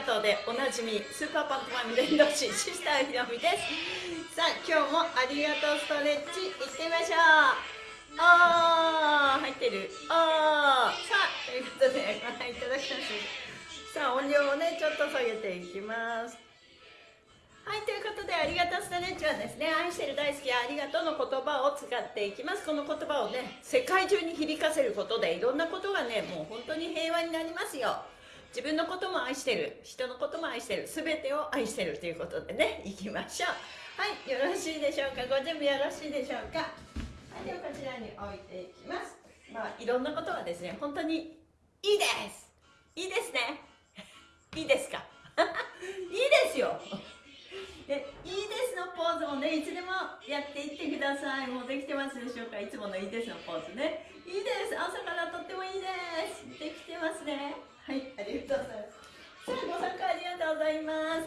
がとうでおなじみスーパーパントマン伝道師シスターひろみですさあ今日もありがとうストレッチいってみましょう。あー入ってるあーさあということでご覧いただきますさあ音量をねちょっと下げていきますはいということでありがとうストレッチはですね愛してる大好きありがとうの言葉を使っていきます。この言葉をね世界中に響かせることでいろんなことがねもう本当に平和になりますよ。自分のことも愛してる人のことも愛してる全てを愛してるということでねいきましょう。はいよろしいでしょうか？ご準備よろしいでしょうか？はいではこちらに置いていきます。まあいろんなことがですね本当にいいです。いいですね。いいですか？いいですよ。でいいですのポーズもねいつでもやっていってください。もうできてますでしょうか？いつものいいですのポーズね。いいです。朝からとってもいいです。できてますね。はいありがとうございます。さあご参加ありがとうございます。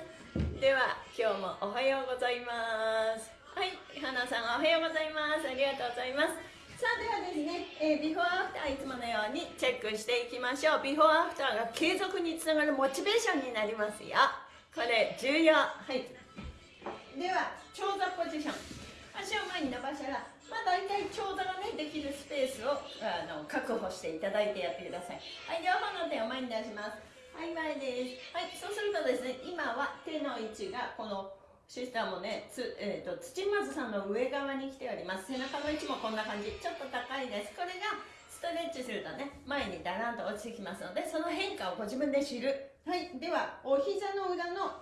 では今日もおはようございます。はい花さんおはようございます。ありがとうございます。さあではですね、えー、ビフォーアフターいつものようにチェックしていきましょう。ビフォーアフターが継続につながるモチベーションになりますよ。これ重要。はい。では長座ポジション。足を前に伸ばしたらまあ、大体長座がねできるスペースをあの確保していただいてやってください。はい両方の手を前に出します。はい前です。はいそうするとですね今は手の位置がこのシスターもねつ、えーと、土まずさんの上側に来ております。背中の位置もこんな感じ。ちょっと高いです。これがストレッチするとね前にダランと落ちてきますのでその変化をご自分で知る。はいではお膝の裏の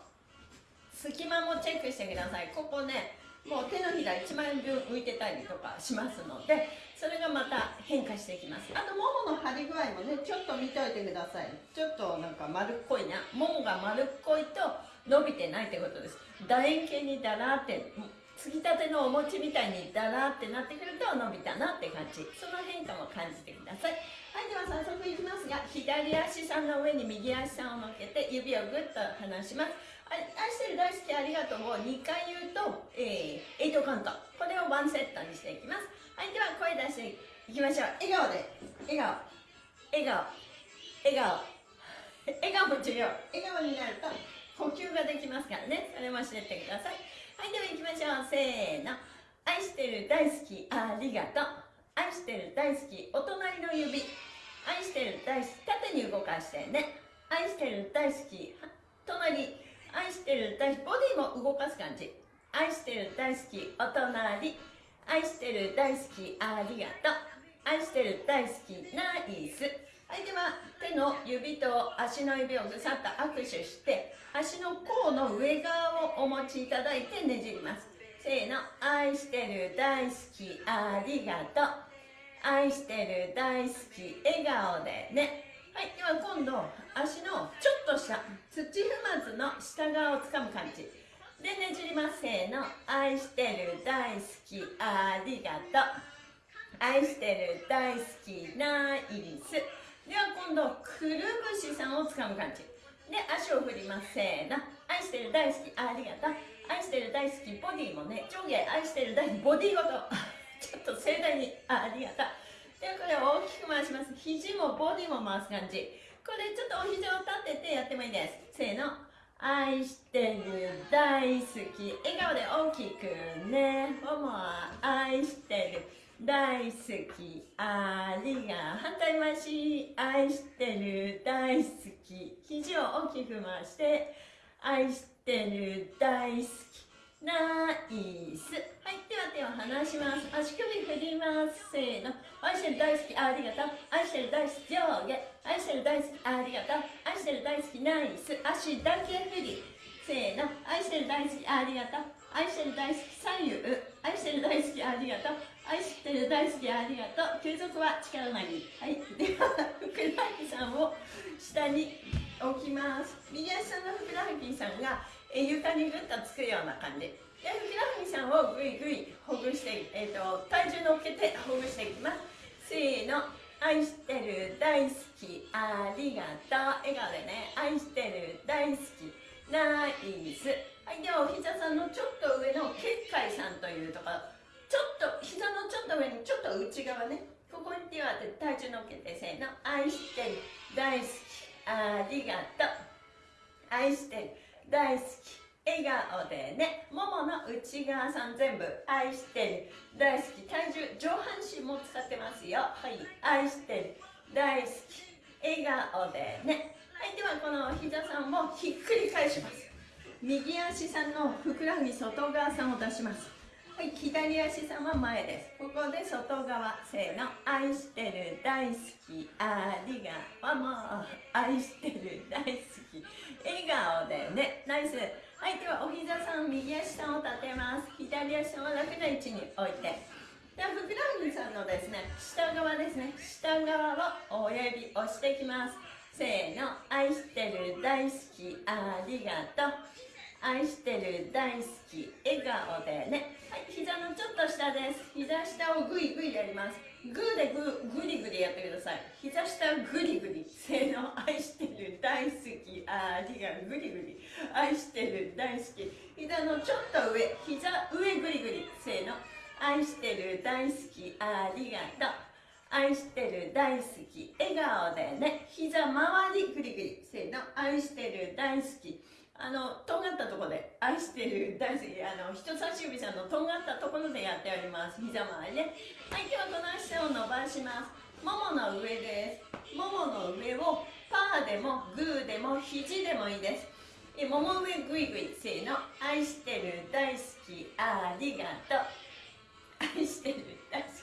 隙間もチェックしてください。ここねもう手のひら1万円分浮いてたりとかしますのでそれがまた変化していきます。あとももの張り具合もねちょっと見ておいてください。ちょっとなんか丸っこいな。ももが丸っこいと伸びてないってことです。楕円形にだらってつぎたてのお餅みたいにだらってなってくると伸びたなって感じ。その変化も感じてください。はいでは早速いきますが左足さんの上に右足さんを乗っけて指をぐっと離します愛してる大好きありがとうを2回言うと、えー、8カウント。これをワンセットにしていきます。はいでは声出していきましょう。笑顔で。笑顔。笑顔。笑顔。笑顔も重要。笑顔になると呼吸ができますからね。それも知ってください。はいでは行きましょう。せーの。愛してる大好きありがとう。愛してる大好きお隣の指。愛してる大好き。縦に動かしてね。愛してる大好き。隣愛してる大好きボディも動かす感じ。愛してる大好きお隣。愛してる大好きありがとう。愛してる大好きナイス。はいでは手の指と足の指をぐさっと握手して足の甲の上側をお持ちいただいてねじります。せーの。愛してる大好きありがとう。愛してる大好き笑顔でね。はいでは今度足のちょっと下土踏まずの下側をつかむ感じ。でねじります。せーの。愛してる大好き。ありがとう。愛してる大好きナイス。では今度くるぶしさんをつかむ感じ。で足を振ります。せーの。愛してる大好き。ありがとう。愛してる大好きボディもね上下愛してる大好きボディごと。ちょっと盛大に。ありがとう。でこれを大きく回します。肘もボディも回す感じ。これちょっとお膝を立ててやってもいいです。せーの。愛してる大好き。笑顔で大きくね。もも愛してる。大好き。ありが反対回し。愛してる大好き。肘を大きく回して。愛してる大好き。ナイス。はいでは手を離します。足首振ります。せーの。愛してる大好き。ありがとう。愛してる大好き。上下。愛してる大好きありがとう。愛してる大好きナイス。足だけ振り。せーの。愛してる大好きありがとう。愛してる大好き左右。愛してる大好きありがとう。愛してる大好きありがとう。継続は力なり。はい。ではふくらはぎさんを下に置きます。右足のふくらはぎさんが床にぐっとつくような感じ。でふくらはぎさんをぐいぐいほぐして、えーと、体重乗っけてほぐしていきます。せーの。愛してる大好きありがとう。笑顔でね。愛してる大好き。ナイス。はいではお膝さんのちょっと上の結界さんというところ。ちょっと膝のちょっと上にちょっと内側ね。ここに手を当てて体重乗っけてせーの。愛してる大好き。ありがとう愛してる大好き。笑顔でね。ももの内側さん全部愛してる。大好き。体重上半身も使ってますよ。はい。愛してる。大好き。笑顔でね。はいではこの膝さんをひっくり返します。右足さんのふくらはぎ外側さんを出します。はい、左足さんは前です。ここで外側、せーの、愛してる、大好き、ありがとう、もう、愛してる、大好き、笑顔でね、ナイス。はい、ではお膝さん、右足さんを立てます。左足は楽な位置に置いて。では、ふくらはぎさんのですね、下側ですね、下側を親指押していきます。せーの、愛してる、大好き、ありがとう。愛してる大好き笑顔でねはい膝のちょっと下です膝下をグイグイやりますグーでググリグリやってください。膝下グリグリせーの愛してる。大好きありがグリグリ。愛してる大好き。膝のちょっと上。膝上グリグリせーの。愛してる大好き。ありがとう愛してる大好き。笑顔でね。膝周りグリグリせーの。愛してる大好き。あのとんがったところで愛してる大好きあの人差し指さんのとんがったところでやっております。膝周りね。はい今日はこの足を伸ばします。ももの上です。ももの上をパーでもグーでも肘でもいいです。えもも上グイグイせーの愛してる大好きありがとう。愛してる大好き。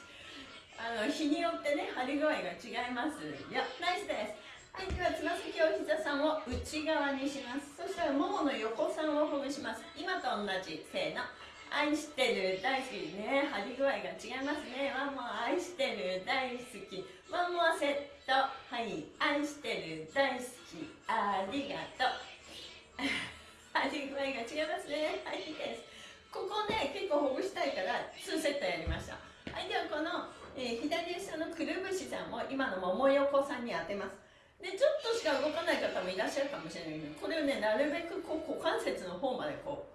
あの日によってね張り具合が違いますよ。ナイスです。はい、ではつま先を膝さんを内側にします。そしたらももの横さんをほぐします。今と同じせーの愛してる大好き。ね張り具合が違いますね。ワンモア愛してる大好き。ワンモアセット。はい愛してる大好き。ありがとう。張り具合が違いますね。はいいいです。ここね結構ほぐしたいから2セットやりました。はいではこの、えー、左下のくるぶしさんを今のもも横さんに当てます。でちょっとしか動かない方もいらっしゃるかもしれないけどこれをねなるべくこう股関節の方までこ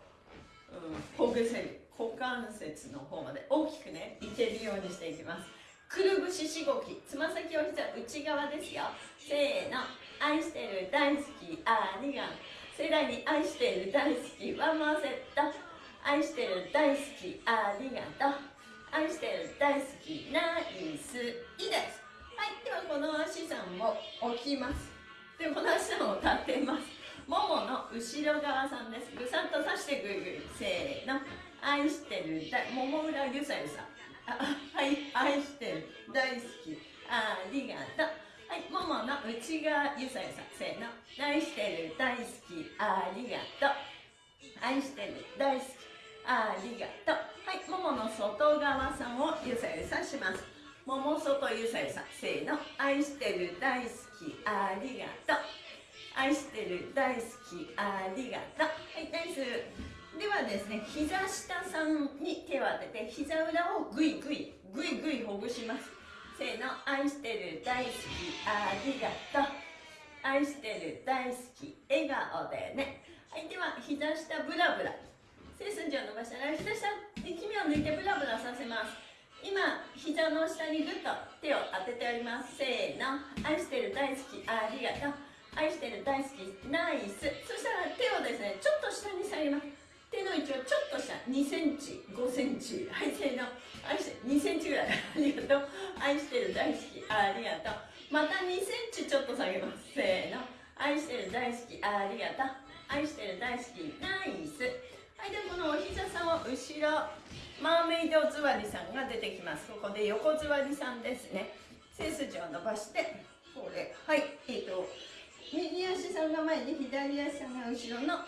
う、うん、ほぐせる。股関節の方まで大きくねいけるようにしていきます。くるぶししごき。つま先を膝内側ですよ。せーの。愛してる大好き。ありがとう。世代に愛してる大好き。ワンマーセット。愛してる大好き。ありがとう。愛してる大好き。ナイス。いいです。はいではこの足さんを置きます。でこの足さんを立てます。ももの後ろ側さんです。ぐさっと刺してぐいぐいせーの。愛してるもも裏ゆさゆさ。はい愛してる。大好き。ありがとう。はいももの内側ゆさゆさ。せーの。愛してる大好き。ありがとう。愛してる大好き。ありがとう。はいももの外側さんをゆさゆさします。ももそとゆさゆさせーの。愛してる大好きありがとう。愛してる大好きありがとう。はいナイス。ではですね膝下さんに手を当てて膝裏をぐいぐいぐいぐいほぐします。せーの愛してる大好きありがとう。愛してる大好き笑顔でね。はいでは膝下ブラブラ。背筋を伸ばしたら膝下力みを抜いてブラブラさせます。今膝の下にぐっと手を当てております。せーの。愛してる大好きありがとう。愛してる大好きナイス。そしたら手をですねちょっと下に下げます。手の位置をちょっと下2センチ5センチ。はいせーの。愛して2センチぐらい。ありがとう。愛してる大好きありがとう。また2センチちょっと下げます。せーの。愛してる大好きありがとう。愛してる大好きナイス。はいでこのお膝さんを後ろマーメイド座りさんが出てきます。ここで横座りさんですね。背筋を伸ばしてこれはいえっ、ー、と右足さんが前に左足さんが後ろの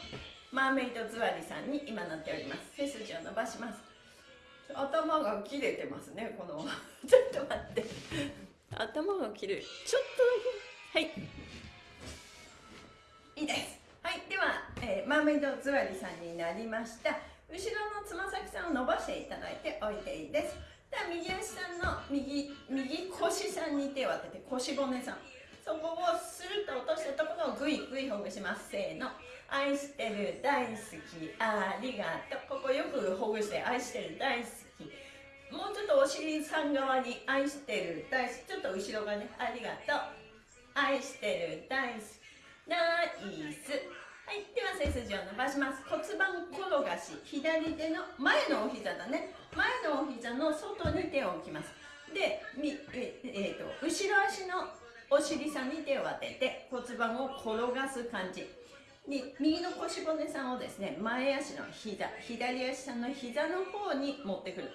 マーメイド座りさんに今なっております。背筋を伸ばします。頭が切れてますねこの。ちょっと待って。頭が切れる。ちょっとだけ。はい。いいです。はいでは、えー、マーメイド座りさんになりました。後ろのつま先さんを伸ばしていただいておいていいです。では右足さんの右右腰さんに手を当てて腰骨さん。そこをスルッと落としたところをグイグイほぐします。せーの。愛してる大好きありがとう。ここよくほぐして愛してる大好き。もうちょっとお尻さん側に愛してる大好き。ちょっと後ろがねありがとう。愛してる大好き。ナイス。はいでは背筋を伸ばします。骨盤転がし左手の前のお膝だね。前のお膝の外に手を置きます。でみええー、と後ろ足のお尻さんに手を当てて骨盤を転がす感じ。に右の腰骨さんをですね前足の膝左足さんの膝の方に持ってくる。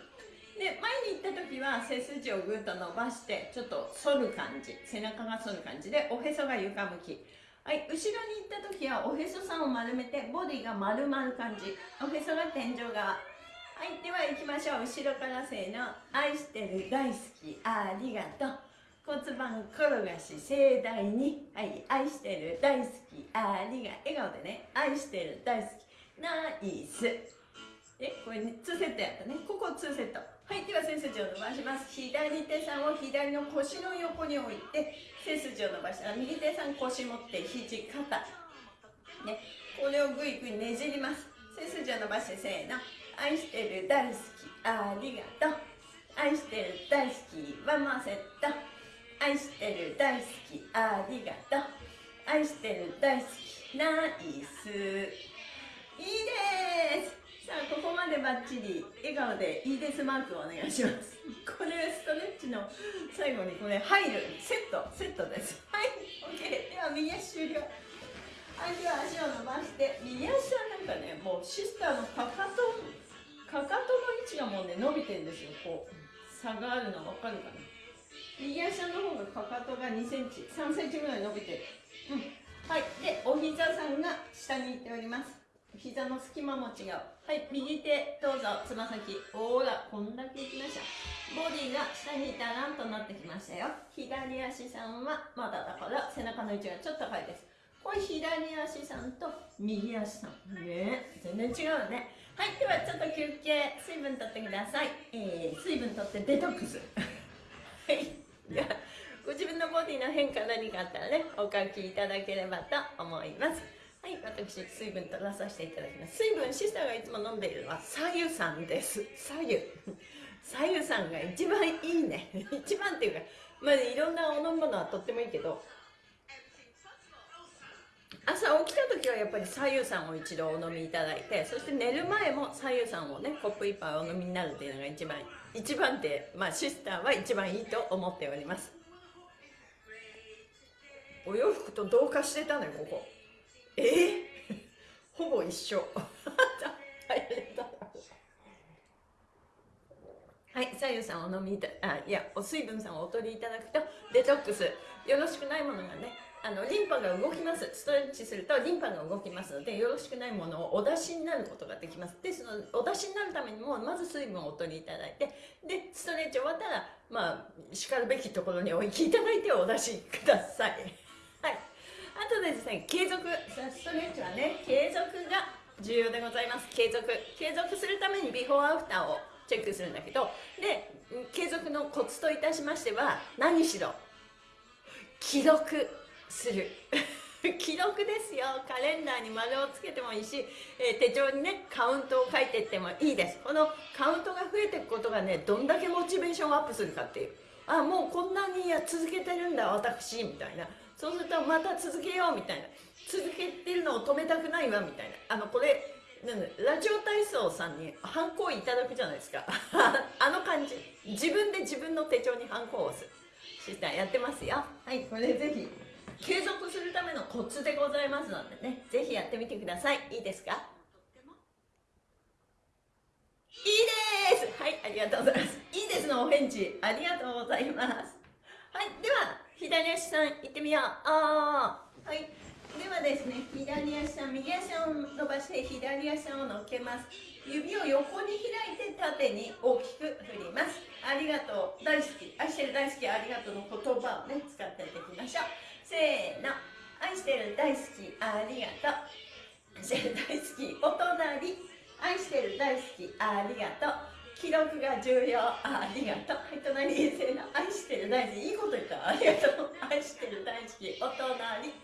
で前に行った時は背筋をぐっと伸ばしてちょっと反る感じ背中が反る感じでおへそが床向き。はい後ろに行った時はおへそさんを丸めてボディが丸まる感じ。おへそが天井側。はいでは行きましょう。後ろからせーの。愛してる大好き。ありがとう。骨盤転がし盛大に。はい愛してる大好き。ありがとう笑顔でね。愛してる大好き。ナイス。えこれ2セットやったね。ここ2セット。はいでは背筋を伸ばします。左手さんを左の腰の横に置いて背筋を伸ばしたら右手さん腰持って肘肩。ね。これをぐいぐいねじります。背筋を伸ばしてせーの。愛してる大好き。ありがとう。愛してる大好きワンマンセット愛してる大好き。ありがとう。愛してる大好き。ナイス。いいです。さあここまでバッチリ笑顔でいいですマークをお願いします。これストレッチの最後にこれ入るセットセットです。はい OK では右足終了はいでは足を伸ばして右足はなんかねもうシスターのかかとかかとの位置がもうね伸びてるんですよ。こう差があるの分かるかな。右足の方がかかとが2センチ3センチぐらい伸びてる、うん、はい。でお膝さんが下に行っております。膝の隙間も違う。はい右手どうぞ。つま先。ほらこんだけいきました。ボディが下にダランとなってきましたよ。左足さんはまだだから背中の位置がちょっと高いです。これ左足さんと右足さん。ね全然違うね。はいではちょっと休憩。水分とってください、えー、水分とってデトックス。はい。じゃあご自分のボディの変化何かあったらねお書きいただければと思います。はい私水分取らさせていただきます。水分シスターがいつも飲んでいるのは左右さんです。左右左右さんが一番いいね。一番っていうかまあいろんなお飲み物はとってもいいけど朝起きた時はやっぱり左右さんを一度お飲みいただいてそして寝る前も左右さんをねコップ一杯お飲みになるっていうのが一番一番手、まあ、シスターは一番いいと思っております。お洋服と同化してたのよここ。え？ー、ほぼ一緒。はい左右さんお飲みいたあいやお水分さんをお取りいただくとデトックス。よろしくないものがねあのリンパが動きます。ストレッチするとリンパが動きますのでよろしくないものをお出しになることができます。でそのお出しになるためにもまず水分をお取りいただいてでストレッチ終わったらまあしかるべきところにお行きいただいてお出しください。あとでですね継続ストレッチはね継続が重要でございます。継続。継続するためにビフォーアフターをチェックするんだけどで継続のコツといたしましては何しろ記録する。記録ですよ。カレンダーに丸をつけてもいいし、えー、手帳にねカウントを書いていってもいいです。このカウントが増えていくことがねどんだけモチベーションアップするかっていう。あもうこんなにや続けてるんだ私みたいな。そうするとまた続けようみたいな。続けてるのを止めたくないわみたいな。あのこれラジオ体操さんにハンコをいただくじゃないですか。あの感じ。自分で自分の手帳にハンコを押すシスターやってますよ。はいこれぜひ。継続するためのコツでございますのでね。ぜひやってみてください。いいですか？いいです。です。はいありがとうございます。いいですのお返事。ありがとうございます。はいでは左足さん行ってみよう。あはい。ではですね左足さん右足を伸ばして左足を乗っけます。指を横に開いて縦に大きく振ります。ありがとう。大好き。愛してる大好きありがとうの言葉をね使っていきましょう。せーの。愛してる大好きありがとう。愛してる大好きお隣。愛してる大好きありがとう。記録が重要。ありがとう。はい隣せの愛してる。大好きいいこと言ったありがとう愛してる。大好きお隣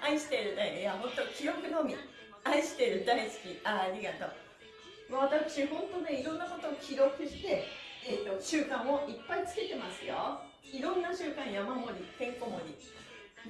愛してる。大好きいや本当記録のみ愛してる。大好きありがとう私本当ねいろんなことを記録して、えーと、習慣をいっぱいつけてますよいろんな習慣山盛りてんこ盛り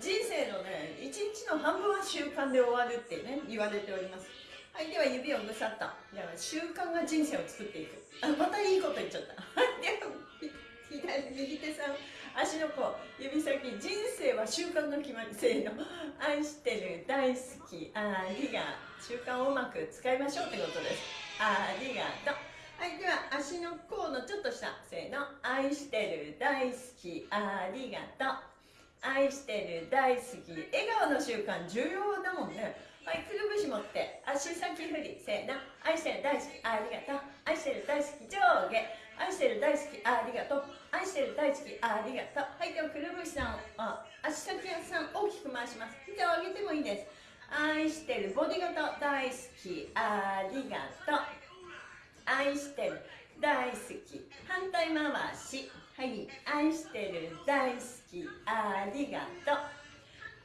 人生のね一日の半分は習慣で終わる。ってね言われておりますはいでは指をぐさっとでは習慣が人生を作っていく。あまたいいこと言っちゃった。では左右手さん足の甲指先人生は習慣の決まりせーの。愛してる大好き。ありが習慣をうまく使いましょうってことです。ありがとう。はいでは足の甲のちょっと下せーの。愛してる大好き。ありがとう。愛してる大好き。笑顔の習慣重要だもんね。はいくるぶし持って足先振りせーの愛してる大好きありがとう。愛してる大好き上下。愛してる大好きありがとう。愛してる大好きありがとう。はいではくるぶしさんあ足先さん大きく回します。膝を上げてもいいです。愛してるボディ型大好きありがとう。愛してる大好き。反対回し。はい愛してる大好きありがとう。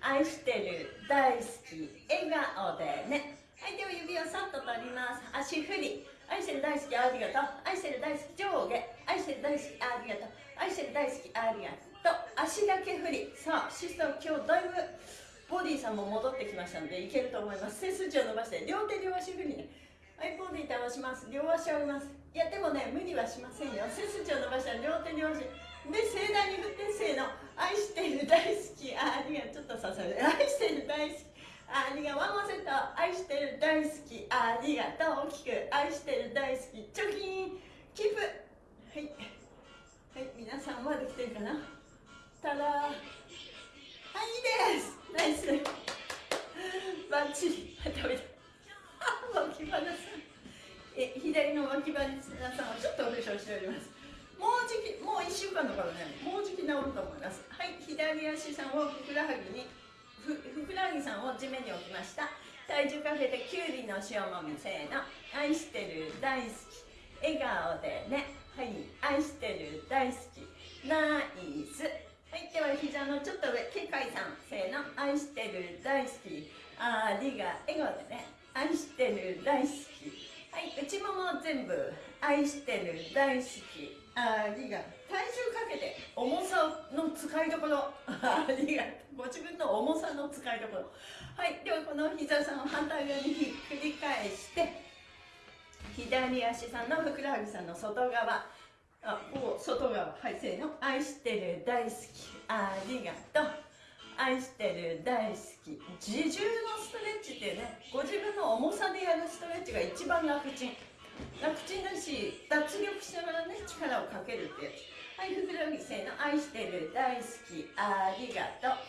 愛してる大好き笑顔でね。はいでは指をさっと取ります。足振り。愛してる大好きありがとう。愛してる大好き上下。愛してる大好きありがとう。愛してる大好きありがとう。足だけ振り。さあシスター今日だいぶボディさんも戻ってきましたのでいけると思います。背筋を伸ばして両手両足振りね。はいボディ倒します。両足を上げます。いやでもね無理はしませんよ。背筋を伸ばしたら両手両足。で盛大に振ってせーの愛してる大好きあありがとうちょっと刺さる。愛してる大好きありがワンワンセット愛してる大好きありがとう。大きく愛してる大好き。チョキンキープはい。はい皆さんまで来てるかな？ただ。はいいいです。ナイス。バッチリ。食べた脇腹さん。え左の脇腹さんはちょっとお化粧しております。もうじきもう1週間だからねもうじき治ると思います。はい左足さんをふくらはぎにふふくらはぎさんを地面に置きました。体重かけてきゅうりの塩もみせーの。愛してる大好き笑顔でね。はい愛してる大好き。ナイス。はいでは膝のちょっと上けかいさんせーの。愛してる大好き。ありが笑顔でね。愛してる大好き。はい内もも全部愛してる大好き。ありが体重かけて重さの使いどころ。ありがご自分の重さの使いどころ。はい。ではこの膝さんを反対側にひっくり返して左足さんのふくらはぎさんの外側。あこう外側。はいせーの。愛してる大好き。ありがとう。愛してる大好き。自重のストレッチってねご自分の重さでやるストレッチが一番楽ちん。楽ちんだし脱力しながらね力をかけるってやつ。はいふくらはぎせーの。愛してる大好き。ありがとう。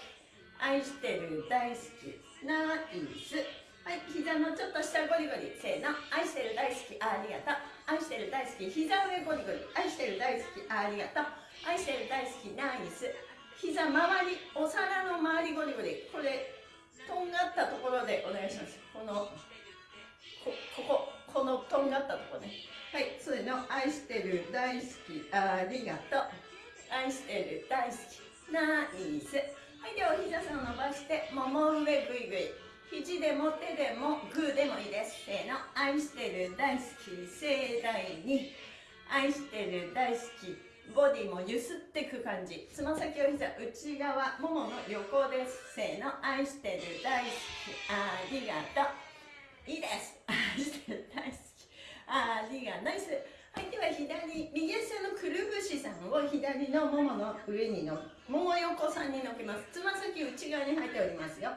愛してる大好き。ナイス。はい膝のちょっと下ゴリゴリ。せーの。愛してる大好き。ありがとう。愛してる大好き。膝上ゴリゴリ。愛してる大好き。ありがとう。愛してる大好き。ナイス。膝周りお皿の周りゴリゴリ。これとんがったところでお願いします。このこここ。このとんがったところね。はいそういうの愛してる大好き。ありがとう。愛してる大好き。ナイスはいではお膝さんを伸ばしてもも上ぐいぐい。肘でも手でもグーでもいいです。せーの。愛してる大好き。盛大に。愛してる大好き。ボディもゆすってく感じ。つま先を膝内側ももの横です。せーの。愛してる大好き。ありがとういいです。愛してる大好き。ありがナイス。はいでは左右足のくるぶしさんを左のももの上にのもも横さんにのけます。つま先内側に入っておりますよ。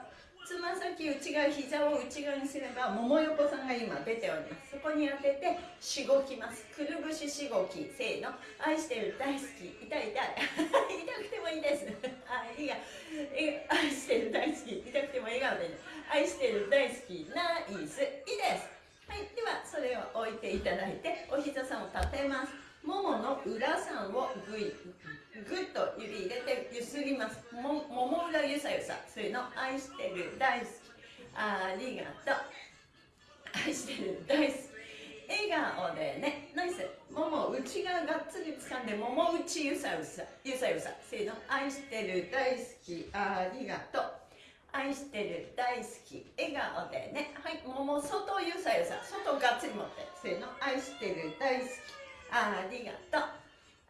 つま先内側膝を内側にすればもも横さんが今出ております。そこに当ててしごきます。くるぶししごきせーの。愛してる大好き。痛い痛い。痛くてもいいです。あいいや。愛してる大好き。痛くても笑顔で、ね、愛してる大好きナイスいいです。はいではそれを置いていただいてお膝さんを立てます。ももの裏さんをぐいぐっと指入れてゆすります。ももも裏ゆさゆさ。そういうの愛してる大好き。ありがとう。愛してる大好き。笑顔でね。ナイス。もも内側がっつり掴んでもも内ゆさゆさゆさゆさ。せーの愛してる大好き。ありがとう。愛してる大好き笑顔でね。はいもも外ゆさゆさ。外がっつり持って。せーの。愛してる大好き。ありがとう。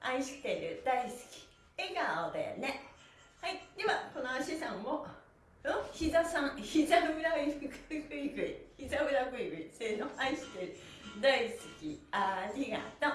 愛してる大好き。笑顔でね。はいではこの足さんを膝さん。膝裏グイグイグイ膝裏グイグイせーの。愛してる大好き。ありがとう。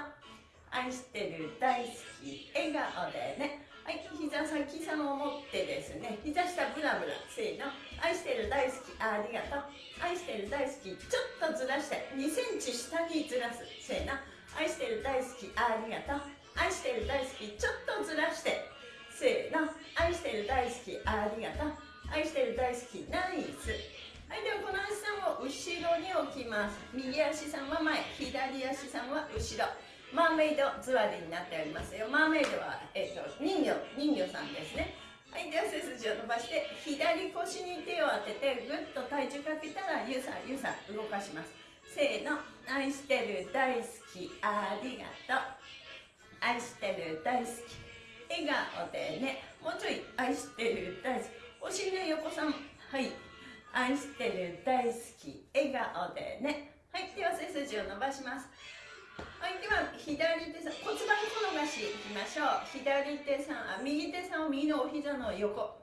愛してる大好き。笑顔でね。はい膝先さんを持ってですね膝下ブラブラせーの。愛してる大好きありがとう。愛してる大好きちょっとずらして2センチ下にずらすせーの。愛してる大好きありがとう。愛してる大好きちょっとずらしてせーの。愛してる大好きありがとう。愛してる大好きナイス。はいではこの足さんを後ろに置きます。右足さんは前左足さんは後ろ。マーメイド座りになっておりますよ。マーメイドは、えーと、人魚人魚さんですね。はいでは背筋を伸ばして左腰に手を当ててぐっと体重かけたらゆうさんゆうさん動かします。せーの。愛してる大好きありがとう。愛してる大好き。笑顔でね。もうちょい愛してる大好き。お尻の横さん。はい。愛してる大好き。笑顔でね。はい。では背筋を伸ばします。はい、では左手さん骨盤転がしいきましょう。左手さんあ右手さんを右のお膝の横。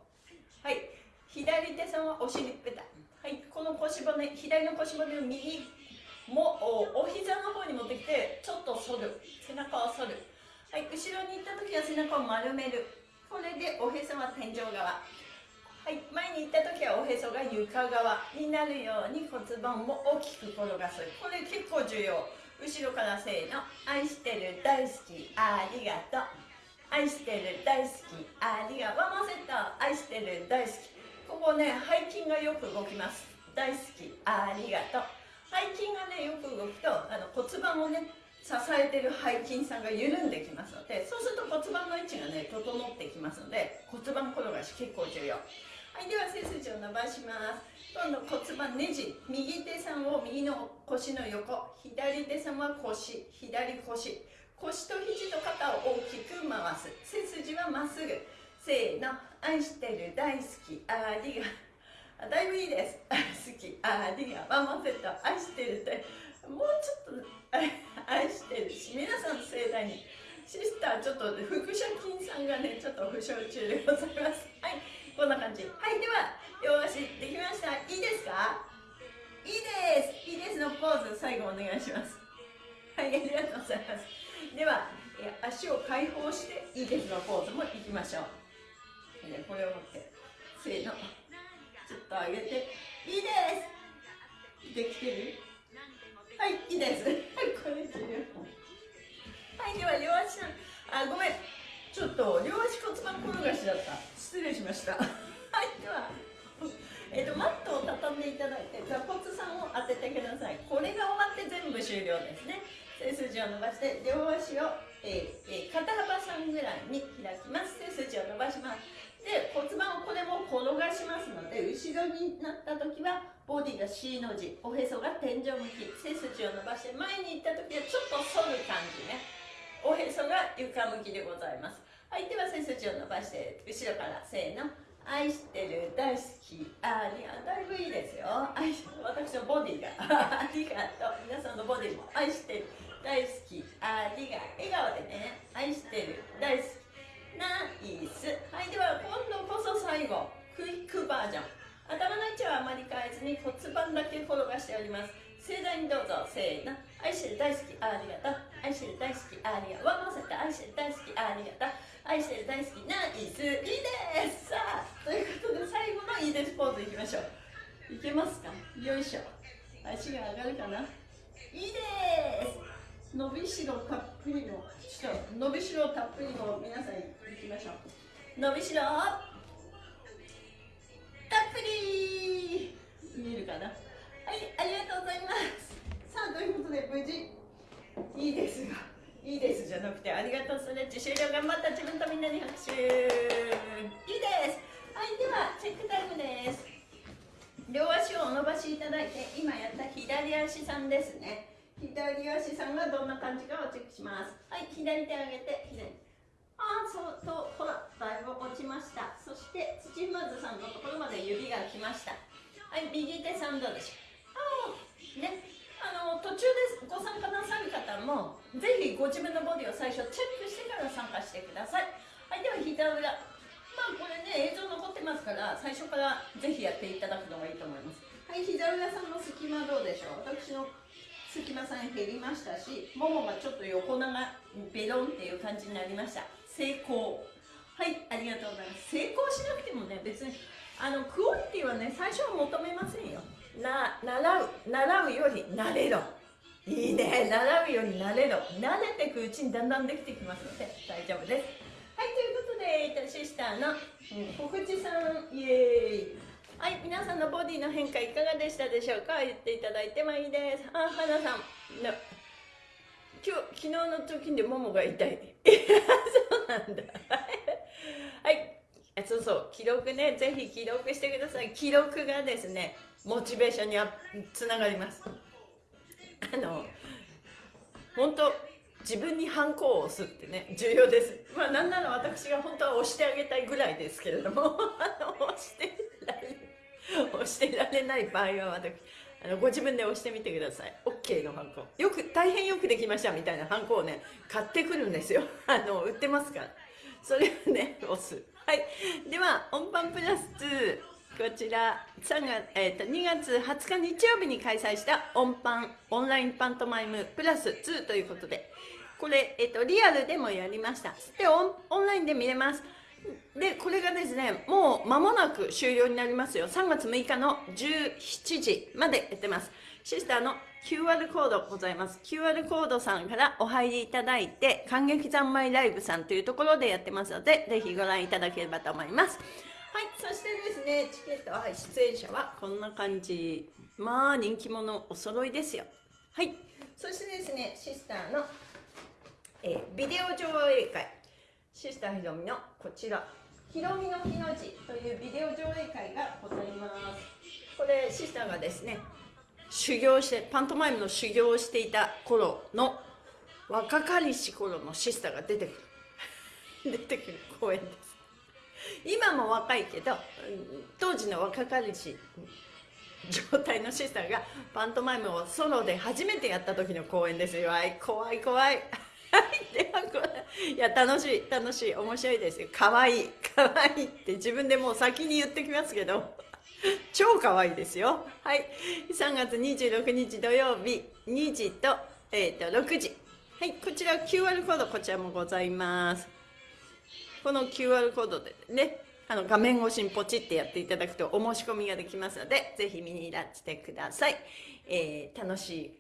はい左手さんはお尻ペタ。はいこの腰骨左の腰骨を右もお膝の方に持ってきてちょっと反る。背中を反る。はい後ろに行った時は背中を丸める。これでおへそは天井側。はい前に行った時はおへそが床側になるように骨盤も大きく転がす。これ結構重要。後ろからせーの。愛してる大好き。ありがとう。愛してる大好き。ありがとう。ワンモセット。愛してる大好き。ここね背筋がよく動きます。大好き。ありがとう。背筋がねよく動くとあの骨盤をね支えてる背筋さんが緩んできますのでそうすると骨盤の位置がね整ってきますので骨盤転がし結構重要。はいでは背筋を伸ばします。今度骨盤ねじ右手さんを右の腰の横左手さんは腰左腰。腰と肘と肩を大きく回す。背筋はまっすぐ。せーの。愛してる大好きありが。だいぶいいです。好きありが。ワンマンセット愛してるって。もうちょっと愛してるし皆さんの盛大に。シスターちょっと腹斜筋さんがねちょっと負傷中でございます。はい。こんな感じ。はいでは両足できました。いいですか？いいです。いいですのポーズ最後お願いします。はいありがとうございます。では足を解放していいですのポーズもいきましょう。これを持ってせーの。ちょっと上げて。いいです。できてる？はいいいです。はいこれ終了はいでは両足あごめん。ちょっと両足骨盤転がしだった。失礼しました。はいではえーと、マットを畳んでいただいて座骨さんを当ててください。これが終わって全部終了ですね。背筋を伸ばして両足を、えーえー、肩幅さんぐらいに開きます。背筋を伸ばします。で骨盤をこれも転がしますので後ろになった時はボディが C の字おへそが天井向き。背筋を伸ばして前に行った時はちょっと反る感じね。おへそが床向きでございますはいでは背筋を伸ばして後ろからせーの。愛してる大好きありがだいぶいいですよ。愛私のボディが。ありがとう。皆さんのボディも愛してる大好きありが笑顔でね。愛してる大好き。ナイス。はいでは今度こそ最後クイックバージョン。頭の位置はあまり変えずに骨盤だけ転がしております。盛大にどうぞ。せーの。愛してる大好き。ありがとう。愛してる大好き。ありがとう。ワンマンセット愛してる大好き。ありがとう愛してる大好き。ナイスいいです。さあということで最後のいいです。ポーズいきましょう。いけますか？よいしょ。足が上がるかな？いいです伸びしろたっぷりのちょっと伸びしろたっぷりの皆さんいきましょう伸びしろたっぷり。見えるかな？はいありがとうございます。さあということで無事いいですがいいです。じゃなくてありがとうストレッチ終了頑張った自分とみんなに拍手。いいです。はいではチェックタイムです。両足をお伸ばしいただいて今やった左足さんですね。左足さんがどんな感じかをチェックします。はい左手上げて左ああそうとほらだいぶ落ちました。そして土踏まずさんのところまで指が来ました。はい右手さんどうでしょう？ね、あの途中でご参加なさる方もぜひご自分のボディを最初チェックしてから参加してください。はいでは膝裏まあこれね映像残ってますから最初からぜひやっていただくのがいいと思います。はい膝裏さんの隙間どうでしょう？私の隙間さん減りましたしももがちょっと横長ベロンっていう感じになりました。成功。はいありがとうございます。成功しなくてもね別にあのクオリティはね最初は求めませんよ。な習う習うより慣れろ。いいね。習うようになれろ。慣れていくうちにだんだんできてきますので大丈夫です。はいということでシスターの、小口さんイエーイ。はい皆さんのボディの変化いかがでしたでしょうか？言っていただいてもいいです。あ花さん。の今日昨日の時でももが痛い。そうなんだ。はい。そうそう。記録ね。ぜひ記録してください。記録がですねモチベーションにつながります。あの本当自分にハンコを押すってね重要です。まあなんなら私が本当は押してあげたいぐらいですけれども あの押してられ押してられない場合は私あのご自分で押してみてください。OK のハンコよく大変よくできましたみたいなハンコをね買ってくるんですよ。あの売ってますから。それをね押す。はい。では音版プラス2こちら3月、えーと、2月20日日曜日に開催した音パンオンラインパントマイムプラス2ということでこれ、えーと、リアルでもやりました。でオンオンラインで見れます。でこれがですねもう間もなく終了になりますよ。3月6日の17時までやってます。シスターの QR コードございます。QR コードさんからお入りいただいて感激三昧ライブさんというところでやってますのでぜひご覧いただければと思います。はい、そしてですね、チケット、はい、出演者はこんな感じ。まあ、人気者お揃いですよ。はい、そしてですね、シスターの、えー、ビデオ上映会、シスターひろみのこちら、ひろみの日の字というビデオ上映会がございます。これ、シスターがですね、修行して、パントマイムの修行をしていた頃の若かりし頃のシスターが出てくる。出てくる公演です。今も若いけど当時の若かりし状態のシスターがパントマイムをソロで初めてやった時の公演ですよ。怖い怖い。ではこれいや楽しい楽しい。面白いですよ。かわいいかわい。いって自分でもう先に言ってきますけど。超かわいいですよ。はい。3月26日土曜日2時と,、えー、と6時。はい。こちら QR コードこちらもございます。この QR コードでねあの画面越しにポチってやっていただくとお申し込みができますのでぜひ見にいらしてください、えー、楽しい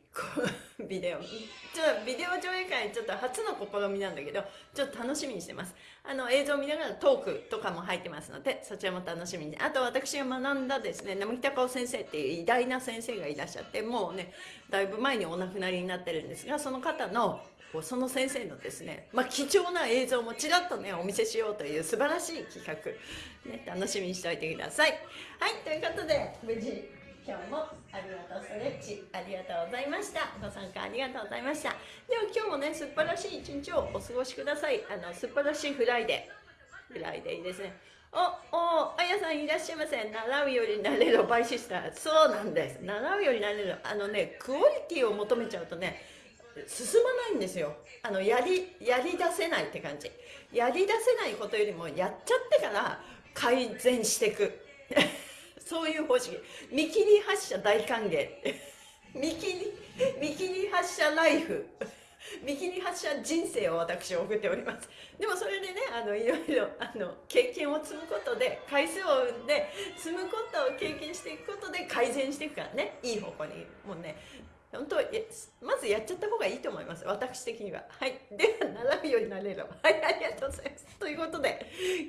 ビデオ。ちょビデオ上映会ちょっと初の試みなんだけどちょっと楽しみにしてます。あの映像を見ながらトークとかも入ってますのでそちらも楽しみに。あと私が学んだですね並木隆夫先生っていう偉大な先生がいらっしゃってもうねだいぶ前にお亡くなりになってるんですがその方のその先生のですね、まあ、貴重な映像もちらっとねお見せしようという素晴らしい企画、ね、楽しみにしておいてください。はいということで無事今日もありがとうストレッチありがとうございました。ご参加ありがとうございました。では今日もね素晴らしい一日をお過ごしください。あの素晴らしい Friday。Friday ですね。おおあやさんいらっしゃいませ習うより慣れろ by sister。そうなんです。習うより慣れろあのねクオリティを求めちゃうとね進まないんですよ。あのやりやり出せないって感じ。やり出せないことよりもやっちゃってから改善していく。そういう方式。見切り発車大歓迎。見切り見切り発車ライフ。見切り発車人生を私送っております。でもそれでねあのいろいろあの経験を積むことで回数を生んで積むことを経験していくことで改善していくからね。いい方向に。もうね本当まずやっちゃった方がいいと思います。私的には。はい。では並ぶようになれるはいありがとうございます。ということで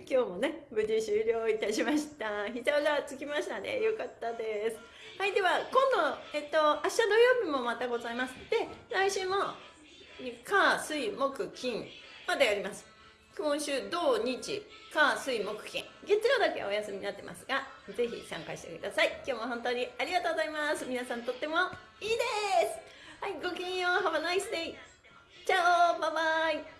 今日もね無事終了いたしました。膝裏つきましたね。よかったです。はいでは今度えっと明日土曜日もまたございます。で来週も火水木金までやります。今週土日。火水木金。月曜だけお休みになってますがぜひ参加してください。今日も本当にありがとうございます。皆さんとってもいいです。はいごきげんよう。Have a nice day チャオ。バイバイ。